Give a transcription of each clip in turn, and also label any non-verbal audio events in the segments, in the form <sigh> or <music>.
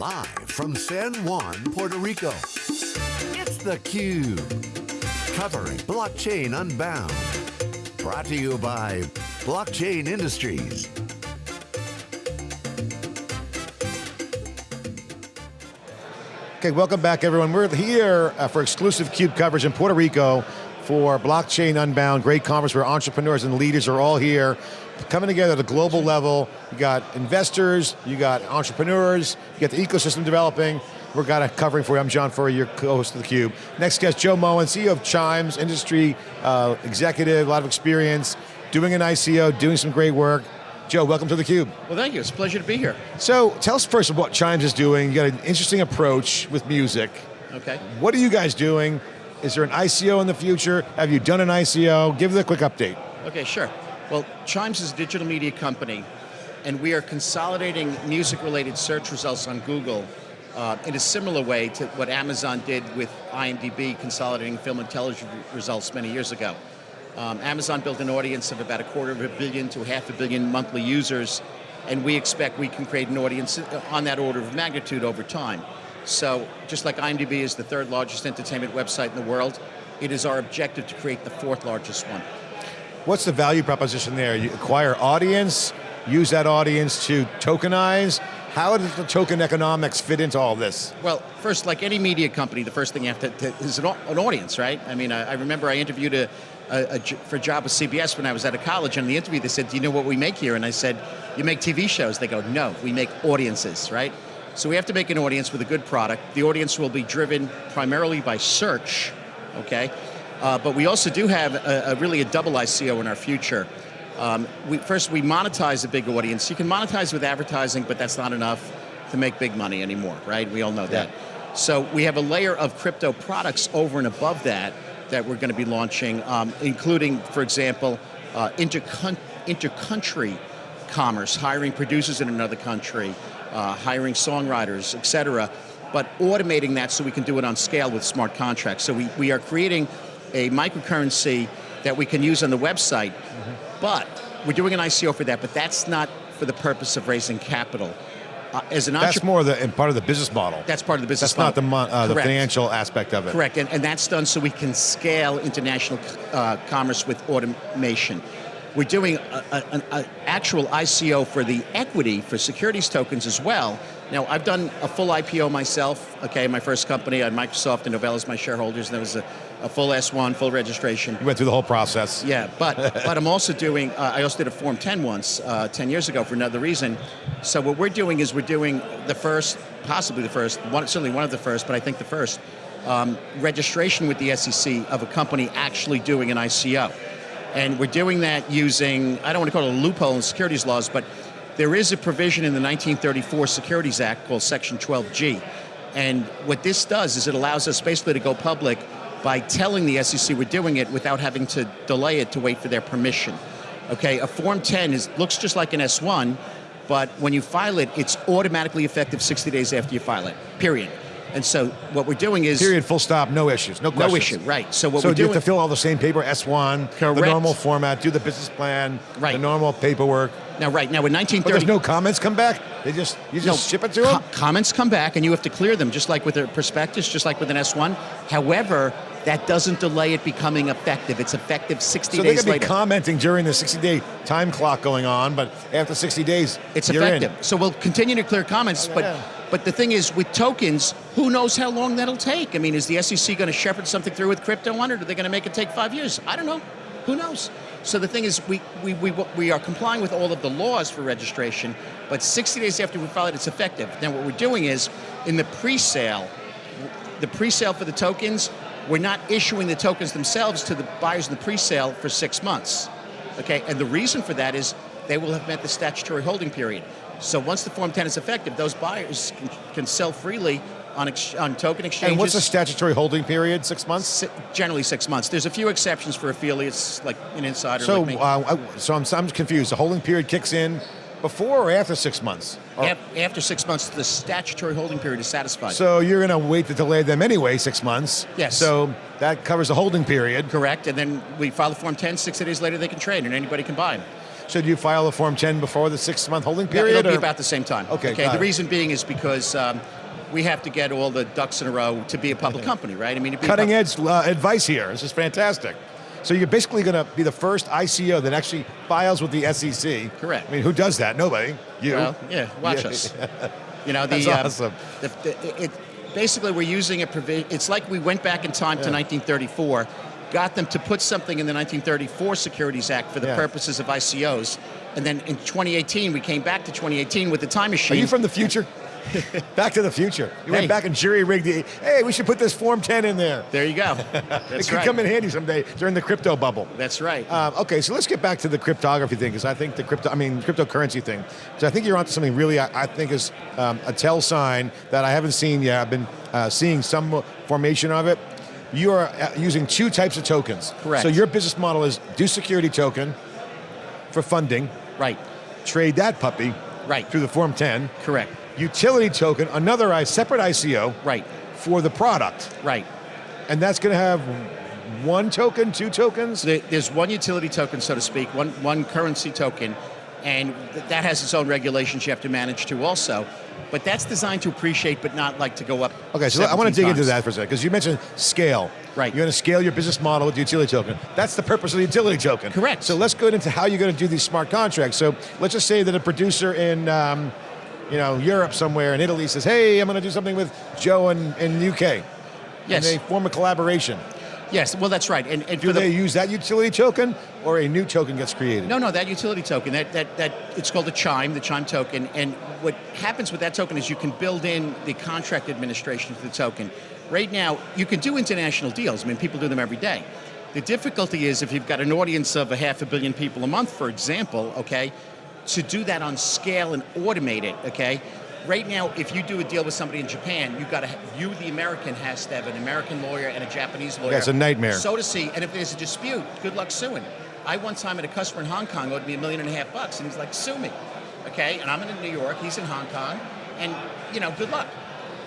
Live from San Juan, Puerto Rico, it's theCUBE. Covering Blockchain Unbound. Brought to you by Blockchain Industries. Okay, welcome back everyone. We're here uh, for exclusive CUBE coverage in Puerto Rico for Blockchain Unbound, great conference where entrepreneurs and leaders are all here, coming together at a global level. You got investors, you got entrepreneurs, you got the ecosystem developing. We're got a covering for you. I'm John Furrier, your co-host of theCUBE. Next guest, Joe Mohen, CEO of Chimes, industry uh, executive, a lot of experience, doing an ICO, doing some great work. Joe, welcome to theCUBE. Well thank you, it's a pleasure to be here. So, tell us first what Chimes is doing. You got an interesting approach with music. Okay. What are you guys doing? Is there an ICO in the future? Have you done an ICO? Give a quick update. Okay, sure. Well, Chimes is a digital media company, and we are consolidating music-related search results on Google uh, in a similar way to what Amazon did with IMDb consolidating film and television results many years ago. Um, Amazon built an audience of about a quarter of a billion to half a billion monthly users, and we expect we can create an audience on that order of magnitude over time. So just like IMDb is the third largest entertainment website in the world, it is our objective to create the fourth largest one. What's the value proposition there? You acquire audience, use that audience to tokenize. How does the token economics fit into all this? Well, first, like any media company, the first thing you have to, to is an, an, audience, right? I mean, I, I remember I interviewed a, a, a, for a job with CBS when I was at a college, and in the interview they said, do you know what we make here? And I said, you make TV shows. They go, no, we make audiences, right? So we have to make an audience with a good product. The audience will be driven primarily by search, okay? Uh, but we also do have a, a, really a double ICO in our future. Um, we, first, we monetize a big audience. You can monetize with advertising, but that's not enough to make big money anymore, right? We all know that. So we have a layer of crypto products over and above that that we're going to be launching, um, including, for example, uh, inter-country commerce, hiring producers in another country, uh, hiring songwriters, et cetera, but automating that so we can do it on scale with smart contracts. So we, we are creating a microcurrency that we can use on the website, mm -hmm. but we're doing an ICO for that, but that's not for the purpose of raising capital. Uh, as an that's more the and part of the business model. That's part of the business that's model. not the, uh, the financial aspect of it. Correct, and, and that's done so we can scale international uh, commerce with automation. We're doing an actual ICO for the equity for securities tokens as well. Now, I've done a full IPO myself, okay, my first company at Microsoft and Novellus, my shareholders, and there was a, a, full S1, full registration. You went through the whole process. Yeah, but, <laughs> but I'm also doing, uh, I also did a Form 10 once, uh, 10 years ago for another reason. So what we're doing is we're doing the first, possibly the first, one, certainly one of the first, but I think the first, um, registration with the SEC of a company actually doing an ICO. And we're doing that using, I don't want to call it a loophole in securities laws, but there is a provision in the 1934 Securities Act called Section 12G. And what this does is it allows us basically to go public by telling the SEC we're doing it without having to delay it to wait for their permission. Okay, a Form 10 is, looks just like an S1, but when you file it, it's automatically effective 60 days after you file it, period. And so what we're doing is... Period, full stop, no issues, no questions. No issue, right. So what so we're doing... So you have to fill all the same paper, S1, Correct. the normal format, do the business plan, right. the normal paperwork. Now, right, now in 1930... But there's no comments come back? They just, you just no, ship it to them? comments come back and you have to clear them, just like with a prospectus, just like with an S1. However, that doesn't delay it becoming effective. It's effective 60 so days later. So they could be commenting during the 60 day time clock going on, but after 60 days, it's effective. In. So we'll continue to clear comments, oh, yeah. but but the thing is, with tokens, who knows how long that'll take? I mean, is the SEC going to shepherd something through with crypto on it, or are they going to make it take five years? I don't know. Who knows? So the thing is, we, we, we, we are complying with all of the laws for registration, but 60 days after we file it, it's effective. Now what we're doing is, in the pre-sale, the pre-sale for the tokens, we're not issuing the tokens themselves to the buyers in the pre-sale for six months. Okay, and the reason for that is they will have met the statutory holding period. So once the Form 10 is effective, those buyers can, can sell freely on, on, token exchanges. And what's the statutory holding period, six months? Si generally six months. There's a few exceptions for affiliates, like an insider so, like uh, so I'm, I'm confused. The holding period kicks in before or after six months? Or after six months, the statutory holding period is satisfied. So you're going to wait to delay them anyway, six months. Yes. So that covers the holding period. Correct, and then we file the Form 10, 60 days later they can trade and anybody can buy them. So do you file the Form 10 before the six-month holding period? Yeah, it'll be about the same time. Okay, Okay. The it. reason being is because um, we have to get all the ducks in a row to be a public company, right? I mean, Cutting edge uh, advice here. This is fantastic. So you're basically going to be the first ICO that actually files with the SEC. Correct. I mean, who does that? Nobody. You. Well, yeah, watch Yeah. us. <laughs> You know, the, That's um, awesome. the, the, it, basically we're using a provision. It's like we went back in time to 1934, got them to put something in the 1934 Securities Act for the Yeah. purposes of ICOs, and then in 2018 we came back to 2018 with the time machine. Are you from the future? <laughs> back to the future. You Hey. went back and jury rigged the. Hey, we should put this Form 10 in there. there you go. <laughs> it That's could right. come in handy someday during the crypto bubble. That's right. Um, okay, so let's get back to the cryptography thing because I think the crypto, I mean cryptocurrency thing. So I think you're onto something really. I, I think is um, a tell sign that I haven't seen yet. I've been uh, seeing some formation of it. You are uh, using two types of tokens. Correct. So your business model is do security token for funding, right. trade that puppy Right. through the Form 10. Correct. Utility token, another I separate ICO Right. for the product, Right. and that's going to have one token, two tokens. There's one utility token, so to speak, one, one currency token, and that has its own regulations you have to manage too also. But that's designed to appreciate, but not like to go up. Okay, so I want to 17 dig into that for a second because you mentioned scale. Right. You're going to scale your business model with the utility token. That's the purpose of the utility token. Correct. So let's go into how you're going to do these smart contracts. So let's just say that a producer in, um, you know, Europe somewhere in Italy says, "Hey, I'm going to do something with Joe in in UK." And they form a collaboration. Yes, well, that's right. And, and Do the, they use that utility token, or a new token gets created? No, no, that utility token, that, that, that it's called a chime, the chime token. And what happens with that token is you can build in the contract administration to the token. Right now, you can do international deals. I mean, people do them every day. The difficulty is if you've got an audience of a half a billion people a month, for example, okay, to do that on scale and automate it, okay? Right now, if you do a deal with somebody in Japan, you've got to, you, the American, has to have an American lawyer and a Japanese lawyer. Yeah, a nightmare. So to see, and if there's a dispute, good luck suing. I one time had a customer in Hong Kong owed me a million and a half bucks, and he's like, sue me. Okay, and I'm in New York, he's in Hong Kong, and you know, good luck.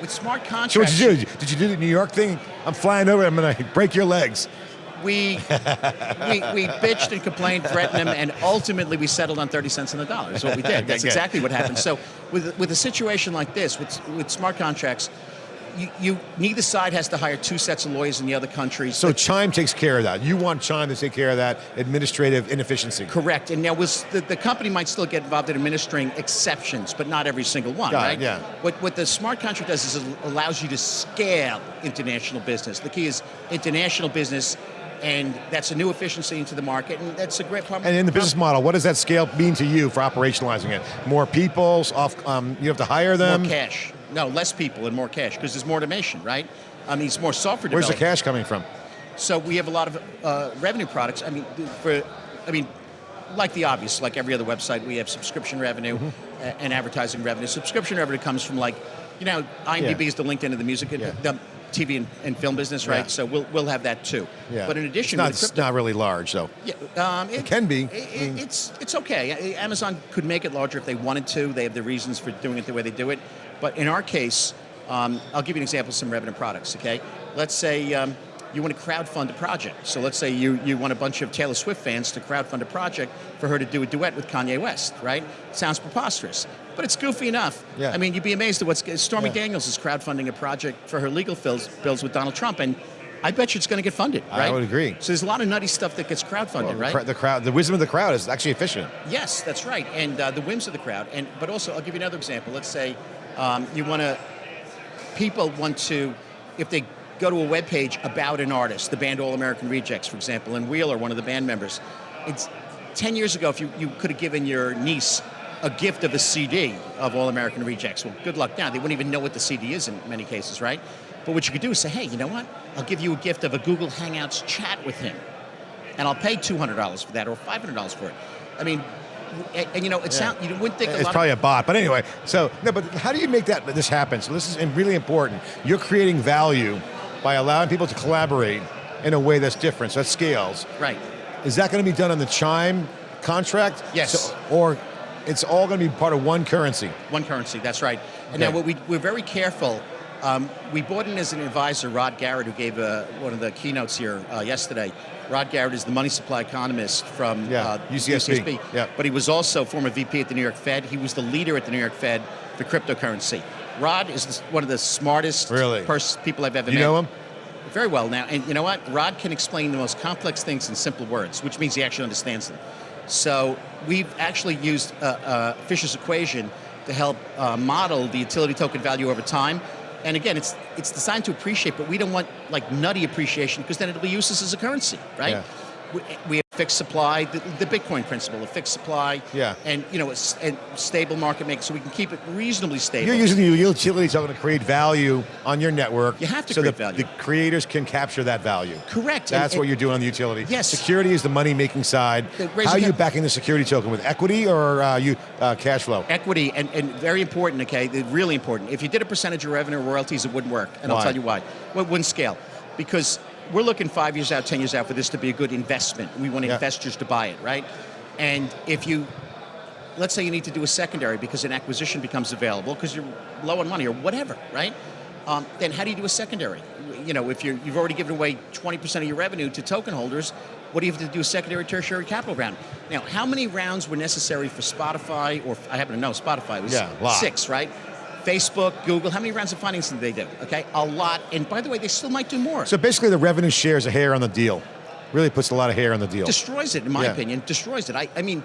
With smart contracts, So what did you do? Did you do the New York thing? I'm flying over. I'm going to break your legs. We, we we bitched and complained, threatened him, and ultimately we settled on 30 cents on the dollar. Is what we <laughs> did. That's exactly what happened. So <laughs> with with a situation like this, with with smart contracts, you, you neither side has to hire two sets of lawyers in the other country. So Chime takes care of that. You want Chime to take care of that administrative inefficiency. Correct. And now we'll, the, the company might still get involved in administering exceptions, but not every single one, Got it, right? yeah. What, what the smart contract does is it allows you to scale international business. The key is international business, and that's a new efficiency into the market, and that's a great problem. And in the business model, what does that scale mean to you for operationalizing it? More people, off, um, you have to hire them. More cash. No, less people and more cash, because there's more automation, right? I mean, it's more software Where's the cash coming from? So we have a lot of uh, revenue products. I mean, for, I mean, like the obvious, like every other website, we have subscription revenue Mm-hmm. a- and advertising revenue. Subscription revenue comes from like, you know, IMDb Yeah. is the LinkedIn of the music, Yeah. the TV and, and film business, right? Yeah. So we'll we'll have that too. Yeah. But in addition, it's not, with it's not really large though. yeah, um, it, can be. it- it's it's okay. Amazon could make it larger if they wanted to. They have the reasons for doing it the way they do it. But in our case, um, I'll give you an example of some revenue products. Okay, let's say um, you want to crowdfund a project. So let's say you you want a bunch of Taylor Swift fans to crowdfund a project for her to do a duet with Kanye West. Right? Sounds preposterous, but it's goofy enough. Yeah. I mean, you'd be amazed at what's Stormy Yeah. Daniels is crowdfunding a project for her legal bills, bills with Donald Trump and. I bet you it's going to get funded, right? I would agree. So there's a lot of nutty stuff that gets crowdfunded, the, right? the crowd, the wisdom of the crowd is actually efficient. Yes, that's right, and uh, the whims of the crowd. And but also, I'll give you another example. Let's say um, you want to, people want to, if they go to a web page about an artist, the band All American Rejects, for example, and Wheeler, one of the band members. It's ten years ago. If you, you could have given your niece a gift of a CD of All American Rejects, well, good luck now. They wouldn't even know what the CD is in many cases, right? But what you could do is say, hey, you know what? I'll give you a gift of a Google Hangouts chat with him and I'll pay two hundred dollars for that or five hundred dollars for it. I mean, and, and you know, it sound you wouldn't think a It's probably a bot, but anyway. So no, but how do you make that this happen? So this is really important. You're creating value by allowing people to collaborate in a way that's different. So that scales. right. Is that going to be done on the Chime contract? Yes. So- or it's all going to be part of one currency. One currency. That's right. And Okay. now, what we we're very careful Um, we brought in as an advisor Rod Garratt, who gave uh, one of the keynotes here uh, yesterday. Rod Garratt is the money supply economist from Yeah, uh, UCSB. Yeah. But he was also former VP at the New York Fed. He was the leader at the New York Fed for cryptocurrency. Rod is one of the smartest Really? people I've ever You met. know him? Very well now. And you know what? Rod can explain the most complex things in simple words, which means he actually understands them. So we've actually used uh, uh, Fisher's equation to help uh, model the utility token value over time. And again, it's it's designed to appreciate, but we don't want like nutty appreciation because then it'll be useless as a currency, right? Yeah. We, we fixed supply, the, the Bitcoin principle, a fixed supply, Yeah. and you know, a, and stable market maker, so we can keep it reasonably stable. You're using the utility token to create value on your network. You have to so create the, value. the creators can capture that value. Correct. That's And- what you're doing on the utility. Yes. Security is the money-making side. How are you backing the security token with equity or uh, you uh, cash flow? equity and, and very important okay really important if you did a percentage of revenue royalties it wouldn't work and Why? i'll tell you why well, it wouldn't scale because we're looking five years out ten years out for this to be a good investment. We want Yeah. investors to buy it right? And if you let's say you need to do a secondary because an acquisition becomes available because you're low on money or whatever right? Um, then how do you do a secondary? You know if you're, you've already given away 20% of your revenue to token holders what do you have to do a secondary tertiary capital round? Now how many rounds were necessary for spotify or i happen to know spotify was Yeah, six right facebook google how many rounds of financing did they do okay a lot and by the way they still might do more So basically, the revenue share is a hair on the deal. Really puts a lot of hair on the deal. destroys it, in my Yeah. opinion. Destroys it. I, I mean,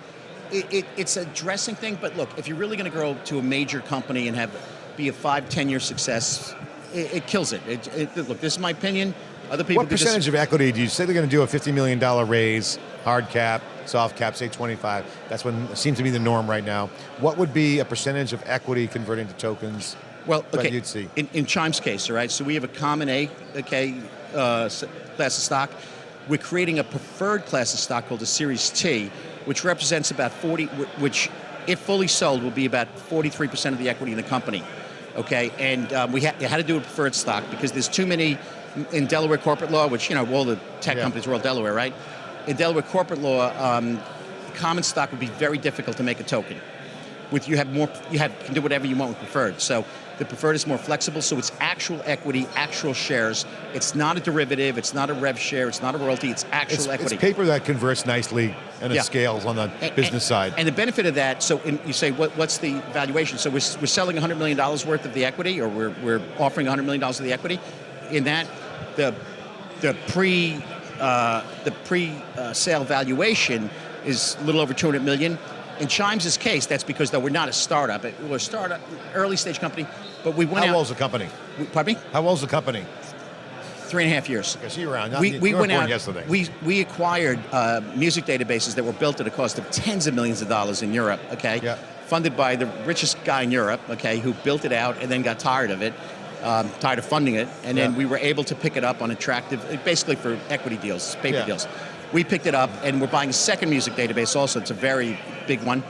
it, it, it's a dressing thing, but look, if you're really going to grow to a major company and have be a five, ten year success, it, it kills it. It, it. Look, this is my opinion. Other people. what percentage of equity do you say they're going to do a $50 million raise, hard cap, soft cap, say 25? That's what seems to be the norm right now. What would be a percentage of equity converting to tokens? Well, okay. you'd see? In, in Chime's case, all right. So we have a common A, okay, uh, class of stock. We're creating a preferred class of stock called a Series T, which represents about 40, which, if fully sold, will be about 43% of the equity in the company. Okay, and um, we ha- had to do a preferred stock because there's too many in Delaware corporate law, which you know all the tech Yeah. companies are all Delaware, right? In Delaware corporate law, um, common stock would be very difficult to make a token with you have more you have can do whatever you want with preferred so the preferred is more flexible so it's actual equity actual shares it's not a derivative it's not a rev share it's not a royalty it's actual It's, equity it's paper that converts nicely and it Yeah. scales on the And- business and, side. and the benefit of that so in, you say what, what's the valuation so we're, we're selling 100 million dollars worth of the equity or we're, we're offering 100 million dollars of the equity in that the the pre uh, the pre uh, sale valuation is a little over 200 million in Chimes' case, that's because though we're not a startup, it- we're a startup, early stage company, but we went How out. old's the company? we- pardon me? How old's the company? Three and a half years. I see you around. We, we went out. yesterday. We we acquired uh, music databases that were built at a cost of tens of millions of dollars in Europe. Okay. Yeah. Funded by the richest guy in Europe. Okay, who built it out and then got tired of it, um, tired of funding it, and then Yeah. we were able to pick it up on attractive, basically for equity deals, paper Yeah. deals. We picked it up, and we're buying a second music database. Also, it's a very big one.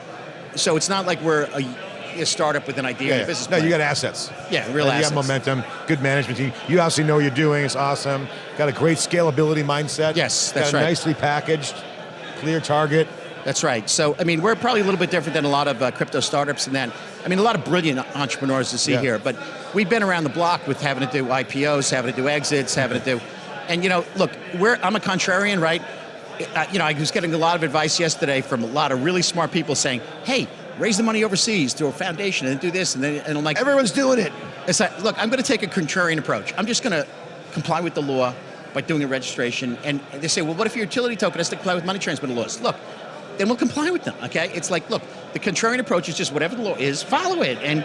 So it's not like we're a, a startup with an idea Yeah, a business No, plan. you got assets. Yeah, real And You assets. got momentum, good management team. You obviously know what you're doing. It's awesome. Got a great scalability mindset. Yes, that's got right. Nicely packaged, clear target. That's right. So, I mean, we're probably a little bit different than a lot of uh, crypto startups and that. I mean, a lot of brilliant entrepreneurs to see Yeah. here, but we've been around the block with having to do IPOs, having to do exits, having to do, and you know, look, we're I'm a contrarian, right? Uh, you know, I was getting a lot of advice yesterday from a lot of really smart people saying, "Hey, raise the money overseas to a foundation and do this," and then and I'm like, Everyone's doing it. it's like, look, I'm going to take a contrarian approach. I'm just going to comply with the law by doing a registration. And they say, well, what if your utility token has to comply with money transmitter laws? Look, then we'll comply with them, okay? It's like, look, the contrarian approach is just whatever the law is, follow it. And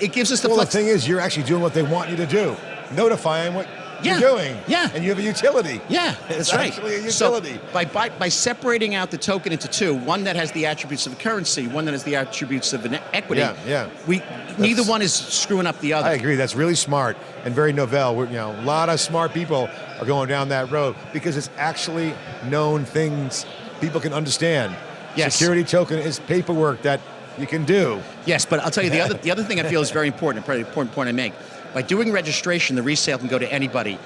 it gives us the Well, the thing is, you're actually doing what they want you to do, notifying what Yeah. you're doing. Yeah. And you have a utility. Yeah, It's that's right. actually a utility. So by, by, by separating out the token into two, one that has the attributes of a currency, one that has the attributes of an equity, Yeah, yeah. we neither one is screwing up the other. I agree. That's really smart and very novel. We're, you know, a lot of smart people are going down that road because it's actually known things people can understand. Yes. Security token is paperwork that you can do. Yes, but I'll tell you the other <laughs> the other thing I feel is very important, probably an important point I make. By doing registration, the resale can go to anybody.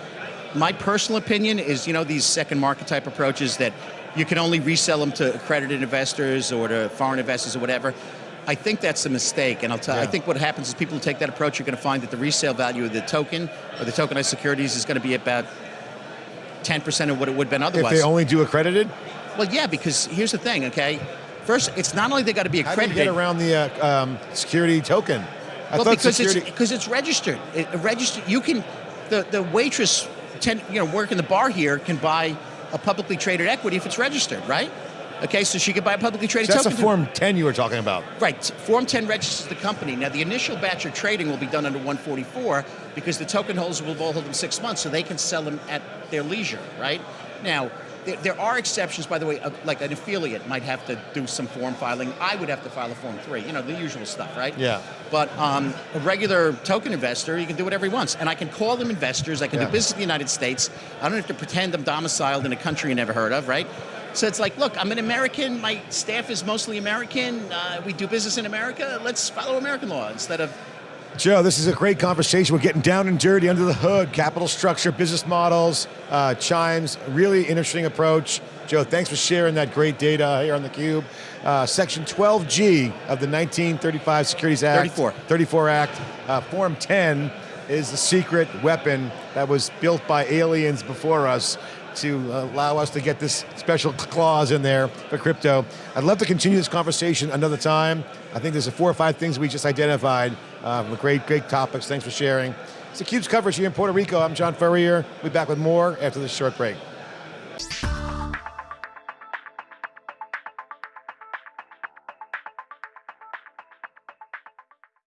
My personal opinion is, you know, these second market type approaches that you can only resell them to accredited investors or to foreign investors or whatever. I think that's a mistake, and I'll tell. You, I think what happens is people who take that approach are going to find that the resale value of the token or the tokenized securities is going to be about 10% of what it would have been otherwise. If they only do accredited, well, yeah, because here's the thing, okay? First, it's not only they got to be how do you accredited. get around the uh, um, security token? I well, because security. it's because it's registered. It, registered. You can, the the waitress, ten, you know, working the bar here can buy a publicly traded equity if it's registered, right? Okay, so she could buy a publicly traded that's a token. Form 10 you were talking about. Right. Form 10 registers the company. Now, the initial batch of trading will be done under 144 because the token holders will all hold them six months, so they can sell them at their leisure, right? Now, there, there are exceptions, by the way, of, like an affiliate might have to do some form filing. I would have to file a Form 3, you know, the usual stuff, right? Yeah. But um, a regular token investor, you can do whatever he wants. And I can call them investors. I can Yeah. do business in the United States. I don't have to pretend I'm domiciled in a country you never heard of, right? So it's like, look, I'm an American. My staff is mostly American. Uh, we do business in America. Let's follow American law instead of. Joe, this is a great conversation. We're getting down and dirty under the hood, capital structure, business models, uh, chimes, really interesting approach. Joe, thanks for sharing that great data here on theCUBE. Uh, Section 12G of the 1935 Securities Act. 34. 34 Act. Uh, Form 10 is the secret weapon that was built by aliens before us to allow us to get this special clause in there for crypto. I'd love to continue this conversation another time. I think there's four or five things we just identified. Uh, great, great topics. Thanks for sharing. It's theCUBE's coverage here in Puerto Rico. I'm John Furrier. We'll be back with more after this short break.